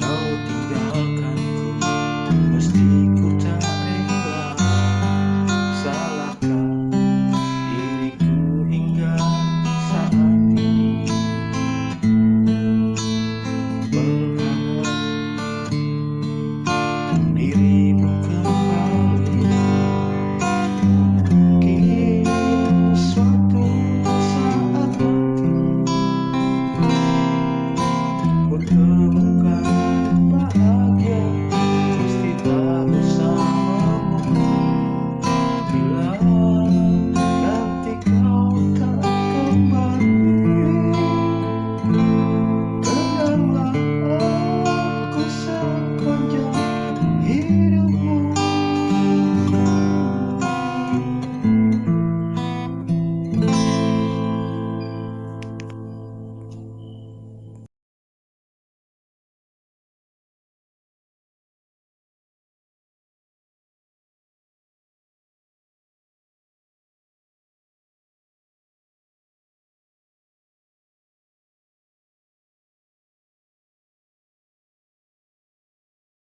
Kau tinggalkan ku Mesti